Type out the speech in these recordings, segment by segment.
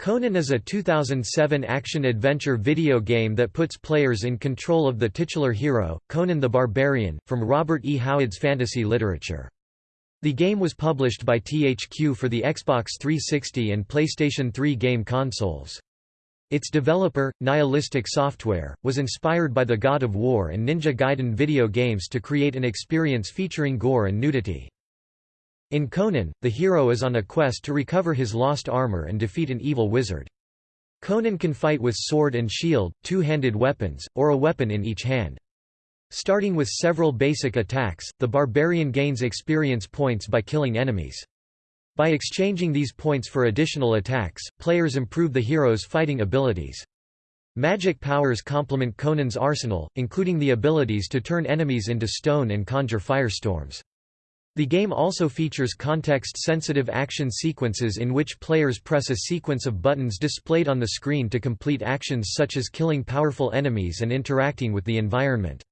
Conan is a 2007 action-adventure video game that puts players in control of the titular hero, Conan the Barbarian, from Robert E. Howard's fantasy literature. The game was published by THQ for the Xbox 360 and PlayStation 3 game consoles. Its developer, Nihilistic Software, was inspired by the God of War and Ninja Gaiden video games to create an experience featuring gore and nudity. In Conan, the hero is on a quest to recover his lost armor and defeat an evil wizard. Conan can fight with sword and shield, two-handed weapons, or a weapon in each hand. Starting with several basic attacks, the barbarian gains experience points by killing enemies. By exchanging these points for additional attacks, players improve the hero's fighting abilities. Magic powers complement Conan's arsenal, including the abilities to turn enemies into stone and conjure firestorms. The game also features context-sensitive action sequences in which players press a sequence of buttons displayed on the screen to complete actions such as killing powerful enemies and interacting with the environment.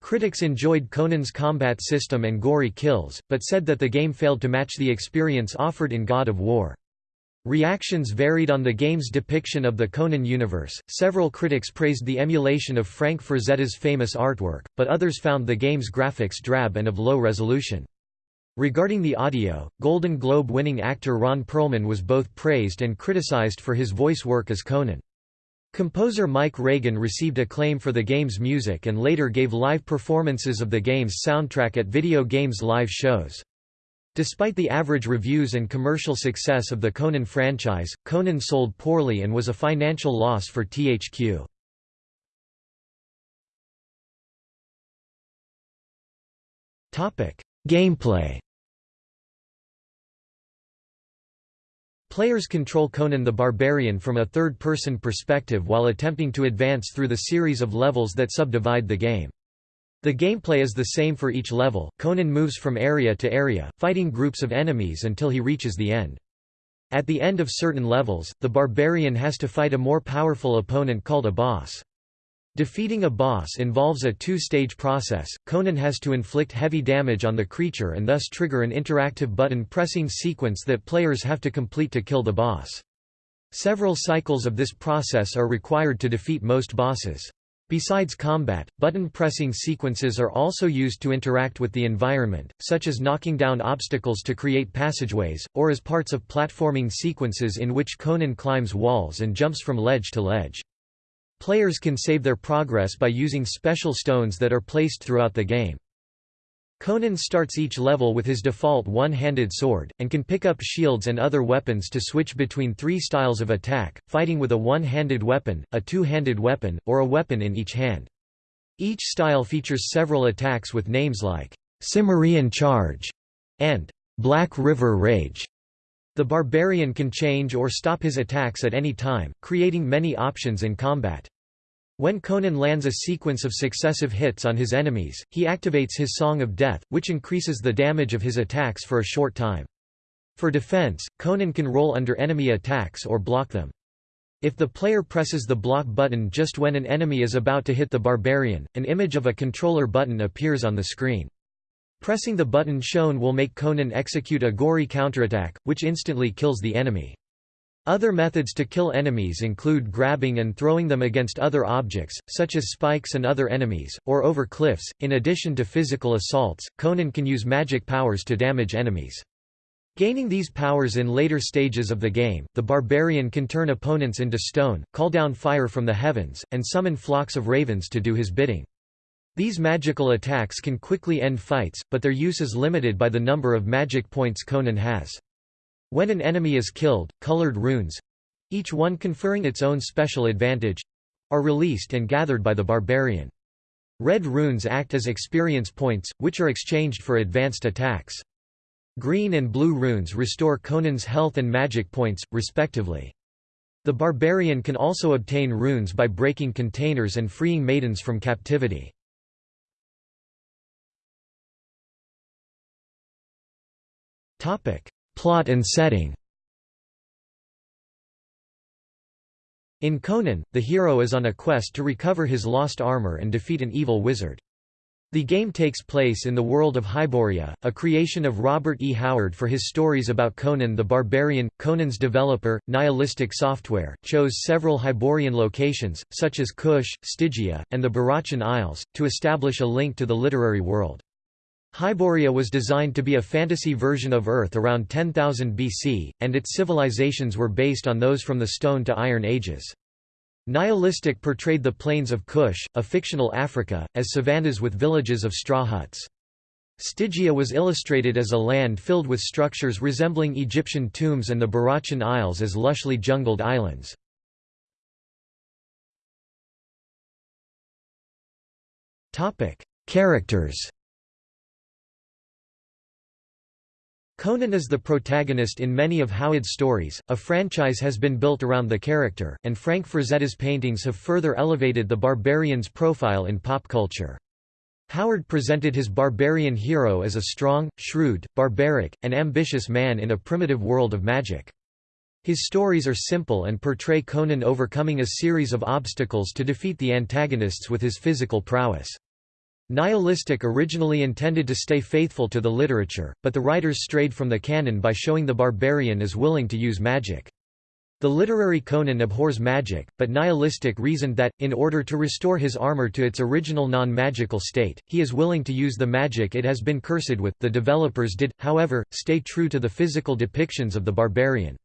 Critics enjoyed Conan's combat system and gory kills, but said that the game failed to match the experience offered in God of War. Reactions varied on the game's depiction of the Conan universe. Several critics praised the emulation of Frank Frazetta's famous artwork, but others found the game's graphics drab and of low resolution. Regarding the audio, Golden Globe winning actor Ron Perlman was both praised and criticized for his voice work as Conan. Composer Mike Reagan received acclaim for the game's music and later gave live performances of the game's soundtrack at video games live shows. Despite the average reviews and commercial success of the Conan franchise, Conan sold poorly and was a financial loss for THQ. Gameplay Players control Conan the Barbarian from a third-person perspective while attempting to advance through the series of levels that subdivide the game. The gameplay is the same for each level, Conan moves from area to area, fighting groups of enemies until he reaches the end. At the end of certain levels, the barbarian has to fight a more powerful opponent called a boss. Defeating a boss involves a two-stage process, Conan has to inflict heavy damage on the creature and thus trigger an interactive button-pressing sequence that players have to complete to kill the boss. Several cycles of this process are required to defeat most bosses. Besides combat, button-pressing sequences are also used to interact with the environment, such as knocking down obstacles to create passageways, or as parts of platforming sequences in which Conan climbs walls and jumps from ledge to ledge. Players can save their progress by using special stones that are placed throughout the game. Conan starts each level with his default one-handed sword, and can pick up shields and other weapons to switch between three styles of attack, fighting with a one-handed weapon, a two-handed weapon, or a weapon in each hand. Each style features several attacks with names like, Cimmerian Charge, and Black River Rage. The barbarian can change or stop his attacks at any time, creating many options in combat. When Conan lands a sequence of successive hits on his enemies, he activates his Song of Death, which increases the damage of his attacks for a short time. For defense, Conan can roll under enemy attacks or block them. If the player presses the block button just when an enemy is about to hit the barbarian, an image of a controller button appears on the screen. Pressing the button shown will make Conan execute a gory counterattack, which instantly kills the enemy. Other methods to kill enemies include grabbing and throwing them against other objects, such as spikes and other enemies, or over cliffs. In addition to physical assaults, Conan can use magic powers to damage enemies. Gaining these powers in later stages of the game, the barbarian can turn opponents into stone, call down fire from the heavens, and summon flocks of ravens to do his bidding. These magical attacks can quickly end fights, but their use is limited by the number of magic points Conan has. When an enemy is killed, colored runes—each one conferring its own special advantage—are released and gathered by the barbarian. Red runes act as experience points, which are exchanged for advanced attacks. Green and blue runes restore Conan's health and magic points, respectively. The barbarian can also obtain runes by breaking containers and freeing maidens from captivity. Plot and setting In Conan, the hero is on a quest to recover his lost armor and defeat an evil wizard. The game takes place in the world of Hyboria, a creation of Robert E. Howard for his stories about Conan the Barbarian. Conan's developer, Nihilistic Software, chose several Hyborian locations, such as Kush, Stygia, and the Barachian Isles, to establish a link to the literary world. Hyboria was designed to be a fantasy version of Earth around 10,000 BC, and its civilizations were based on those from the Stone to Iron Ages. Nihilistic portrayed the plains of Kush, a fictional Africa, as savannas with villages of straw huts. Stygia was illustrated as a land filled with structures resembling Egyptian tombs and the Barachian Isles as lushly jungled islands. Characters Conan is the protagonist in many of Howard's stories, a franchise has been built around the character, and Frank Frazetta's paintings have further elevated the barbarian's profile in pop culture. Howard presented his barbarian hero as a strong, shrewd, barbaric, and ambitious man in a primitive world of magic. His stories are simple and portray Conan overcoming a series of obstacles to defeat the antagonists with his physical prowess. Nihilistic originally intended to stay faithful to the literature, but the writers strayed from the canon by showing the barbarian as willing to use magic. The literary Conan abhors magic, but Nihilistic reasoned that, in order to restore his armor to its original non-magical state, he is willing to use the magic it has been cursed with. The developers did, however, stay true to the physical depictions of the barbarian.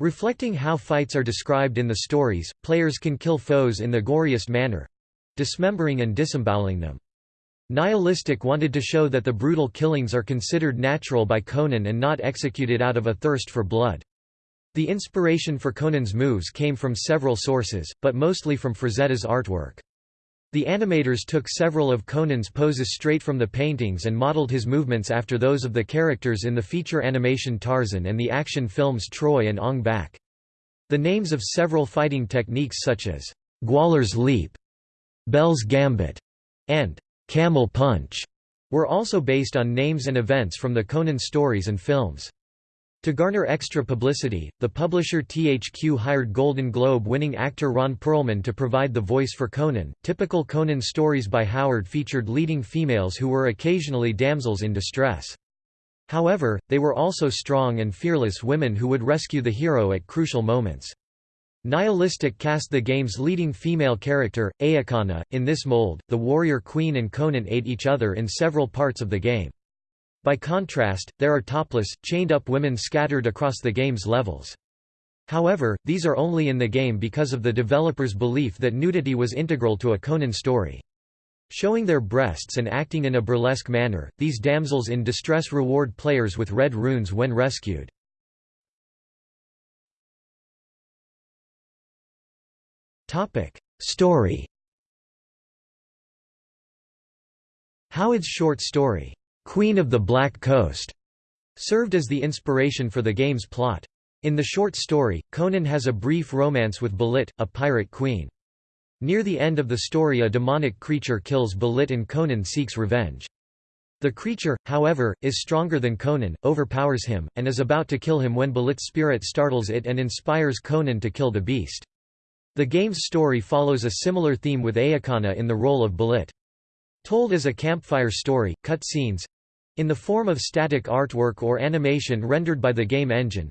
Reflecting how fights are described in the stories, players can kill foes in the goriest manner—dismembering and disemboweling them. Nihilistic wanted to show that the brutal killings are considered natural by Conan and not executed out of a thirst for blood. The inspiration for Conan's moves came from several sources, but mostly from Frazetta's artwork. The animators took several of Conan's poses straight from the paintings and modeled his movements after those of the characters in the feature animation Tarzan and the action films Troy and Ong Bak. The names of several fighting techniques such as Gwahlur's Leap, Bell's Gambit, and Camel Punch were also based on names and events from the Conan stories and films. To garner extra publicity, the publisher THQ hired Golden Globe winning actor Ron Perlman to provide the voice for Conan. Typical Conan stories by Howard featured leading females who were occasionally damsels in distress. However, they were also strong and fearless women who would rescue the hero at crucial moments. Nihilistic cast the game's leading female character, A'kanna, in this mold. The warrior queen and Conan ate each other in several parts of the game. By contrast, there are topless, chained-up women scattered across the game's levels. However, these are only in the game because of the developers' belief that nudity was integral to a Conan story. Showing their breasts and acting in a burlesque manner, these damsels in distress reward players with red runes when rescued. Story. Howard's short story, Queen of the Black Coast, served as the inspiration for the game's plot. In the short story, Conan has a brief romance with Belit, a pirate queen. Near the end of the story a demonic creature kills Belit and Conan seeks revenge. The creature, however, is stronger than Conan, overpowers him, and is about to kill him when Belit's spirit startles it and inspires Conan to kill the beast. The game's story follows a similar theme with A'kanna in the role of Belit. Told as a campfire story, cut scenes—in the form of static artwork or animation rendered by the game engine,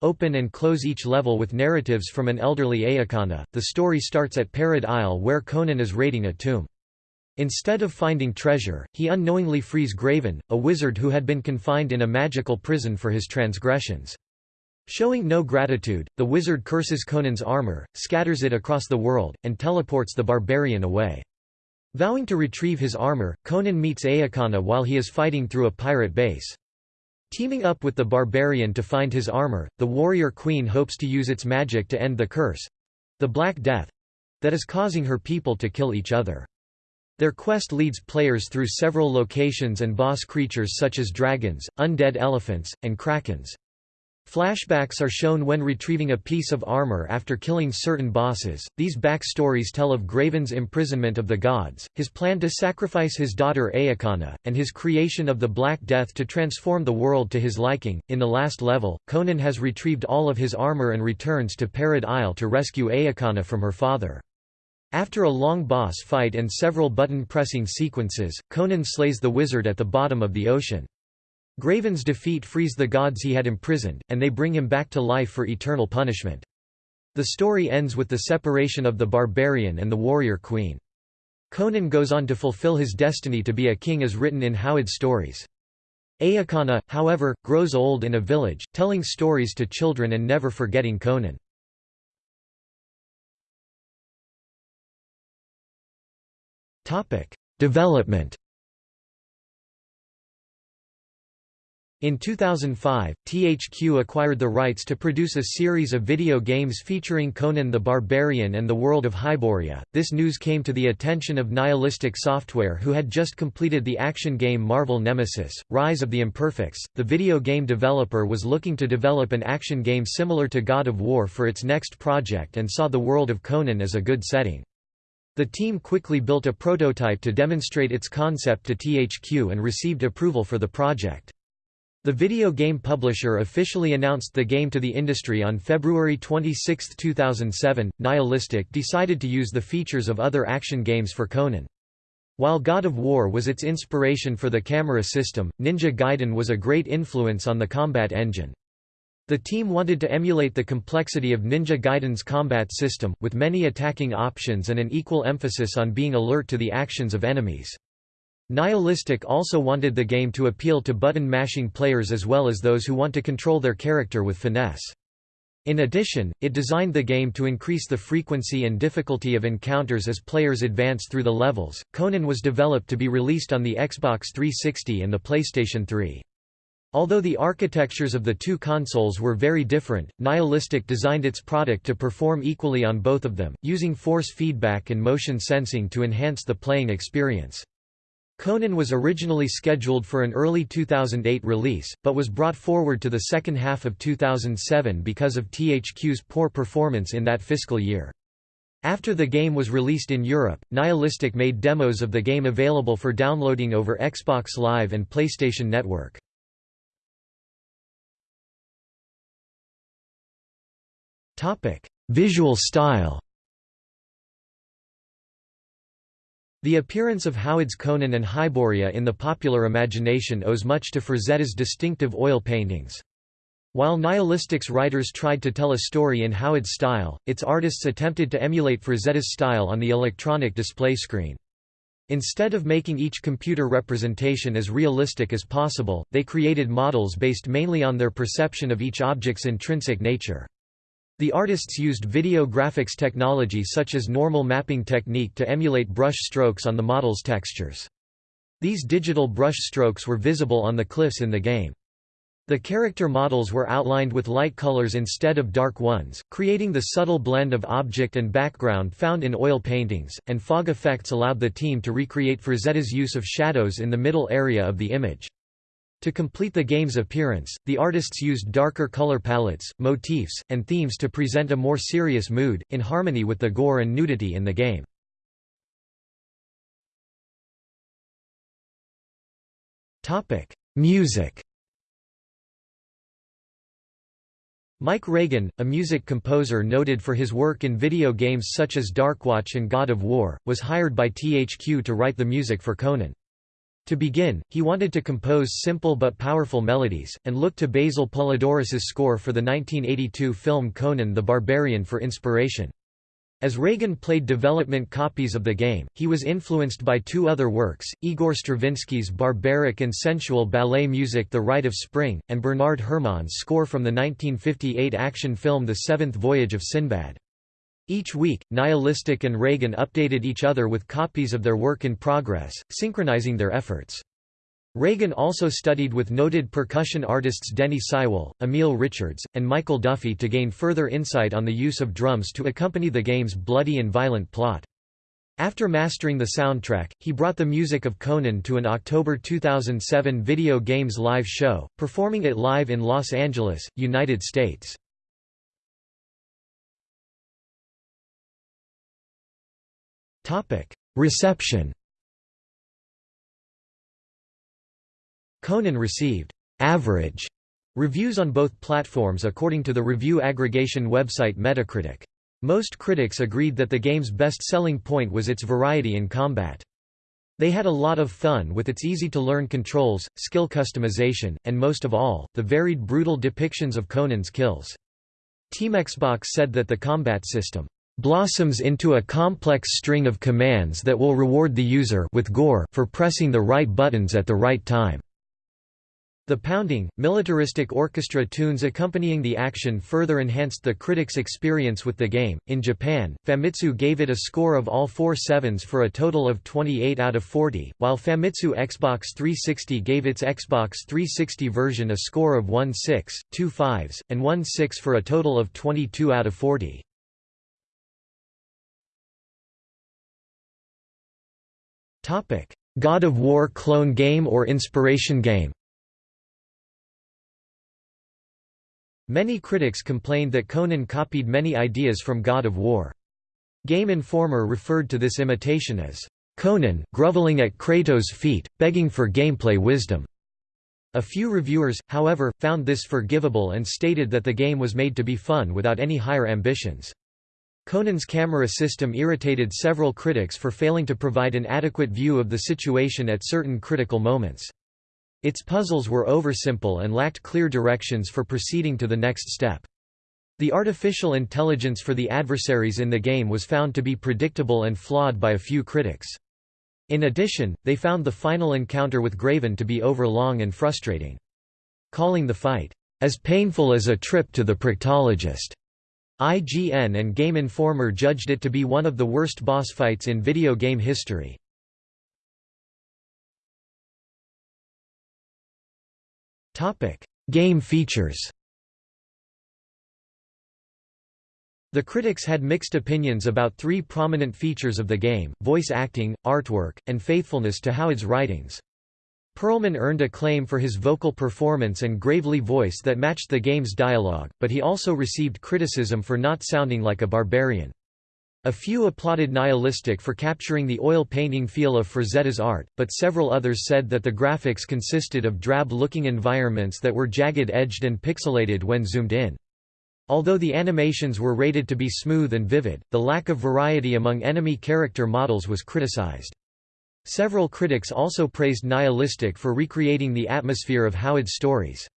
open and close each level with narratives from an elderly A'kanna. The story starts at Perid Isle where Conan is raiding a tomb. Instead of finding treasure, he unknowingly frees Graven, a wizard who had been confined in a magical prison for his transgressions. Showing no gratitude, the wizard curses Conan's armor, scatters it across the world, and teleports the barbarian away. Vowing to retrieve his armor, Conan meets A'kanna while he is fighting through a pirate base. Teaming up with the barbarian to find his armor, the warrior queen hopes to use its magic to end the curse—the Black Death—that is causing her people to kill each other. Their quest leads players through several locations and boss creatures such as dragons, undead elephants, and krakens. Flashbacks are shown when retrieving a piece of armor after killing certain bosses. These backstories tell of Graven's imprisonment of the gods, his plan to sacrifice his daughter A'kanna, and his creation of the Black Death to transform the world to his liking. In the last level, Conan has retrieved all of his armor and returns to Perid Isle to rescue A'kanna from her father. After a long boss fight and several button-pressing sequences, Conan slays the wizard at the bottom of the ocean. Graven's defeat frees the gods he had imprisoned, and they bring him back to life for eternal punishment. The story ends with the separation of the barbarian and the warrior queen. Conan goes on to fulfill his destiny to be a king as written in Howard's stories. A'kanna, however, grows old in a village, telling stories to children and never forgetting Conan. Development In 2005, THQ acquired the rights to produce a series of video games featuring Conan the Barbarian and the world of Hyboria. This news came to the attention of Nihilistic Software, who had just completed the action game Marvel Nemesis Rise of the Imperfects. The video game developer was looking to develop an action game similar to God of War for its next project and saw the world of Conan as a good setting. The team quickly built a prototype to demonstrate its concept to THQ and received approval for the project. The video game publisher officially announced the game to the industry on February 26, 2007. Nihilistic decided to use the features of other action games for Conan. While God of War was its inspiration for the camera system, Ninja Gaiden was a great influence on the combat engine. The team wanted to emulate the complexity of Ninja Gaiden's combat system, with many attacking options and an equal emphasis on being alert to the actions of enemies. Nihilistic also wanted the game to appeal to button-mashing players as well as those who want to control their character with finesse. In addition, it designed the game to increase the frequency and difficulty of encounters as players advance through the levels. Conan was developed to be released on the Xbox 360 and the PlayStation 3. Although the architectures of the two consoles were very different, Nihilistic designed its product to perform equally on both of them, using force feedback and motion sensing to enhance the playing experience. Conan was originally scheduled for an early 2008 release, but was brought forward to the second half of 2007 because of THQ's poor performance in that fiscal year. After the game was released in Europe, Nihilistic made demos of the game available for downloading over Xbox Live and PlayStation Network. Visual style The appearance of Howard's Conan and Hyboria in the popular imagination owes much to Frazetta's distinctive oil paintings. While Nihilistic's writers tried to tell a story in Howard's style, its artists attempted to emulate Frazetta's style on the electronic display screen. Instead of making each computer representation as realistic as possible, they created models based mainly on their perception of each object's intrinsic nature. The artists used video graphics technology such as normal mapping technique to emulate brush strokes on the model's textures. These digital brush strokes were visible on the cliffs in the game. The character models were outlined with light colors instead of dark ones, creating the subtle blend of object and background found in oil paintings, and fog effects allowed the team to recreate Frazetta's use of shadows in the middle area of the image. To complete the game's appearance, the artists used darker color palettes, motifs, and themes to present a more serious mood, in harmony with the gore and nudity in the game. Music Mike Reagan, a music composer noted for his work in video games such as Darkwatch and God of War, was hired by THQ to write the music for Conan. To begin, he wanted to compose simple but powerful melodies, and looked to Basil Poledouris's score for the 1982 film Conan the Barbarian for inspiration. As Reagan played development copies of the game, he was influenced by two other works, Igor Stravinsky's barbaric and sensual ballet music The Rite of Spring, and Bernard Herrmann's score from the 1958 action film The Seventh Voyage of Sinbad. Each week, Nihilistic and Reagan updated each other with copies of their work in progress, synchronizing their efforts. Reagan also studied with noted percussion artists Denny Seiwell, Emil Richards, and Michael Duffy to gain further insight on the use of drums to accompany the game's bloody and violent plot. After mastering the soundtrack, he brought the music of Conan to an October 2007 video games live show, performing it live in Los Angeles, United States. Topic: Reception. Conan received average reviews on both platforms according to the review aggregation website Metacritic. Most critics agreed that the game's best selling point was its variety in combat. They had a lot of fun with its easy-to-learn controls, skill customization, and most of all, the varied brutal depictions of Conan's kills. Team Xbox said that the combat system blossoms into a complex string of commands that will reward the user with gore for pressing the right buttons at the right time. The pounding, militaristic orchestra tunes accompanying the action further enhanced the critics' experience with the game. In Japan, Famitsu gave it a score of all four sevens for a total of 28 out of 40, while Famitsu Xbox 360 gave its Xbox 360 version a score of 1 6, 2 5s, and 1 6 for a total of 22 out of 40. God of War clone game or inspiration game Many critics complained that Conan copied many ideas from God of War. Game Informer referred to this imitation as, "...Conan, groveling at Kratos' feet, begging for gameplay wisdom." A few reviewers, however, found this forgivable and stated that the game was made to be fun without any higher ambitions. Conan's camera system irritated several critics for failing to provide an adequate view of the situation at certain critical moments. Its puzzles were oversimple and lacked clear directions for proceeding to the next step. The artificial intelligence for the adversaries in the game was found to be predictable and flawed by a few critics. In addition, they found the final encounter with Graven to be overlong and frustrating. Calling the fight, "...as painful as a trip to the proctologist." IGN and Game Informer judged it to be one of the worst boss fights in video game history. Game features The critics had mixed opinions about three prominent features of the game, voice acting, artwork, and faithfulness to Howard's writings. Perlman earned acclaim for his vocal performance and gravely voice that matched the game's dialogue, but he also received criticism for not sounding like a barbarian. A few applauded Nihilistic for capturing the oil painting feel of Frazetta's art, but several others said that the graphics consisted of drab-looking environments that were jagged-edged and pixelated when zoomed in. Although the animations were rated to be smooth and vivid, the lack of variety among enemy character models was criticized. Several critics also praised Nihilistic for recreating the atmosphere of Howard's stories.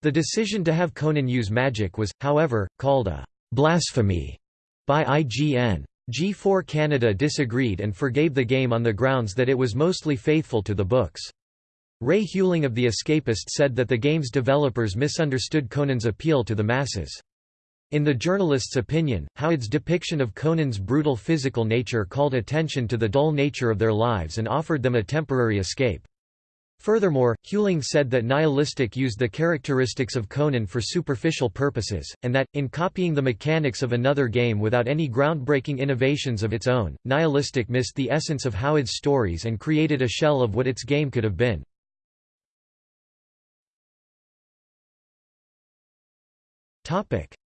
The decision to have Conan use magic was, however, called a «blasphemy» by IGN. G4 Canada disagreed and forgave the game on the grounds that it was mostly faithful to the books. Ray Huling of The Escapist said that the game's developers misunderstood Conan's appeal to the masses. In the journalist's opinion, Howard's depiction of Conan's brutal physical nature called attention to the dull nature of their lives and offered them a temporary escape. Furthermore, Huling said that Nihilistic used the characteristics of Conan for superficial purposes, and that, in copying the mechanics of another game without any groundbreaking innovations of its own, Nihilistic missed the essence of Howard's stories and created a shell of what its game could have been.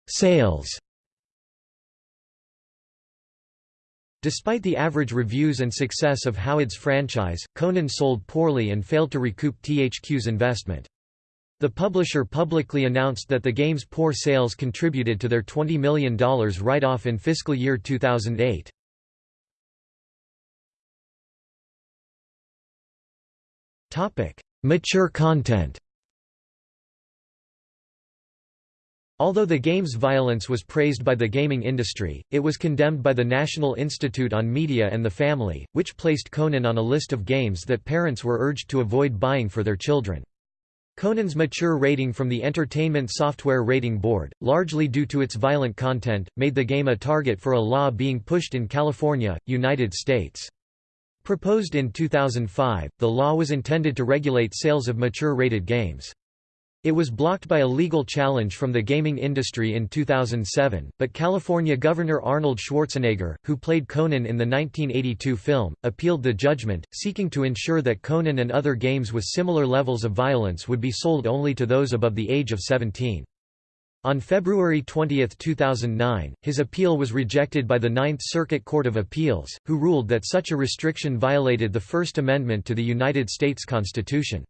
Sales Despite the average reviews and success of Howard's franchise, Conan sold poorly and failed to recoup THQ's investment. The publisher publicly announced that the game's poor sales contributed to their $20 million write-off in fiscal year 2008. Mature content Although the game's violence was praised by the gaming industry, it was condemned by the National Institute on Media and the Family, which placed Conan on a list of games that parents were urged to avoid buying for their children. Conan's mature rating from the Entertainment Software Rating Board, largely due to its violent content, made the game a target for a law being pushed in California, United States. Proposed in 2005, the law was intended to regulate sales of mature-rated games. It was blocked by a legal challenge from the gaming industry in 2007, but California Governor Arnold Schwarzenegger, who played Conan in the 1982 film, appealed the judgment, seeking to ensure that Conan and other games with similar levels of violence would be sold only to those above the age of 17. On February 20, 2009, his appeal was rejected by the Ninth Circuit Court of Appeals, who ruled that such a restriction violated the First Amendment to the United States Constitution.